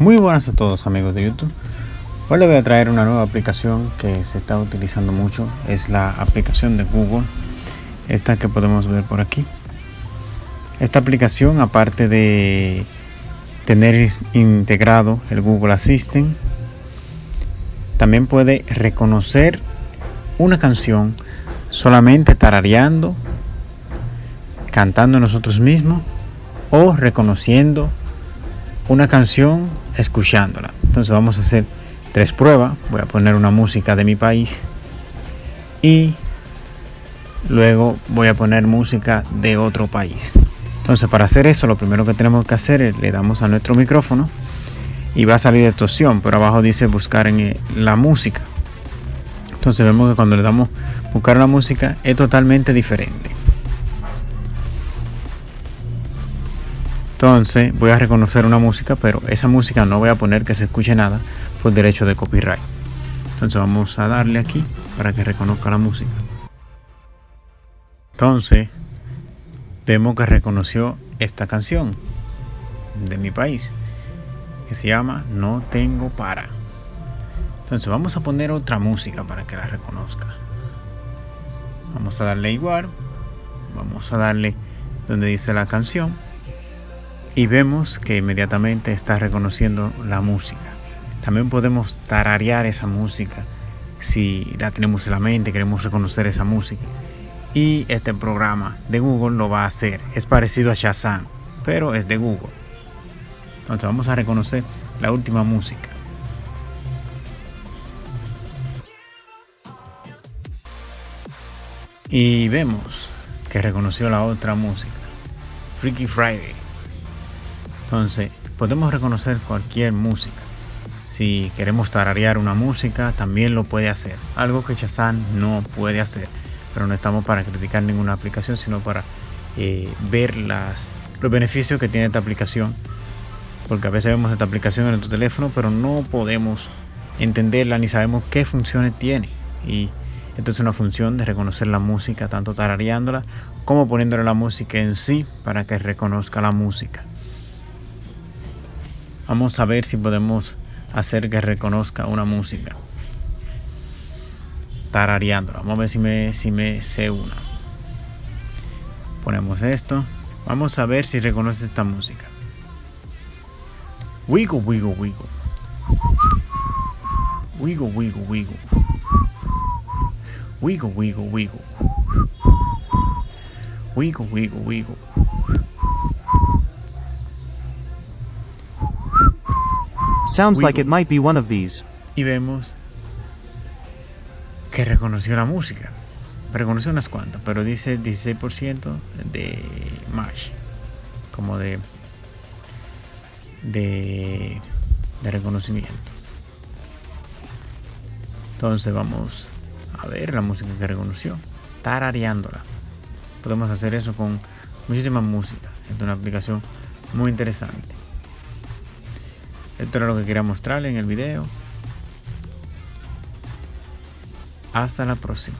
Muy buenas a todos amigos de YouTube. Hoy les voy a traer una nueva aplicación que se está utilizando mucho. Es la aplicación de Google. Esta que podemos ver por aquí. Esta aplicación aparte de tener integrado el Google Assistant, también puede reconocer una canción solamente tarareando, cantando nosotros mismos o reconociendo una canción escuchándola. Entonces vamos a hacer tres pruebas. Voy a poner una música de mi país y luego voy a poner música de otro país. Entonces para hacer eso lo primero que tenemos que hacer es le damos a nuestro micrófono y va a salir esta opción, pero abajo dice buscar en la música. Entonces vemos que cuando le damos buscar la música es totalmente diferente. Entonces voy a reconocer una música, pero esa música no voy a poner que se escuche nada por derecho de copyright. Entonces vamos a darle aquí para que reconozca la música. Entonces vemos que reconoció esta canción de mi país que se llama No tengo para. Entonces vamos a poner otra música para que la reconozca. Vamos a darle igual. Vamos a darle donde dice la canción y vemos que inmediatamente está reconociendo la música. También podemos tararear esa música si la tenemos en la mente, queremos reconocer esa música. Y este programa de Google lo va a hacer. Es parecido a Shazam, pero es de Google. Entonces vamos a reconocer la última música. Y vemos que reconoció la otra música. Freaky Friday. Entonces, podemos reconocer cualquier música. Si queremos tararear una música, también lo puede hacer. Algo que Shazam no puede hacer. Pero no estamos para criticar ninguna aplicación, sino para eh, ver los beneficios que tiene esta aplicación. Porque a veces vemos esta aplicación en nuestro teléfono, pero no podemos entenderla ni sabemos qué funciones tiene. Y esto es una función de reconocer la música, tanto tarareándola como poniéndole la música en sí para que reconozca la música. Vamos a ver si podemos hacer que reconozca una música. Tarareándola. Vamos a ver si me, si me sé una. Ponemos esto. Vamos a ver si reconoce esta música. Wiggle, wiggle, wiggle. Wiggle, wiggle, wiggle. Wiggle, wiggle, wiggle. Wiggle, wiggle, wiggle. Sounds like it might be one of these. Y vemos que reconoció la música. Reconoció unas cuantas, pero dice 16% de match. Como de, de, de reconocimiento. Entonces vamos a ver la música que reconoció. Tarareándola. Podemos hacer eso con muchísima música. Es una aplicación muy interesante. Esto era lo que quería mostrarle en el video. Hasta la próxima.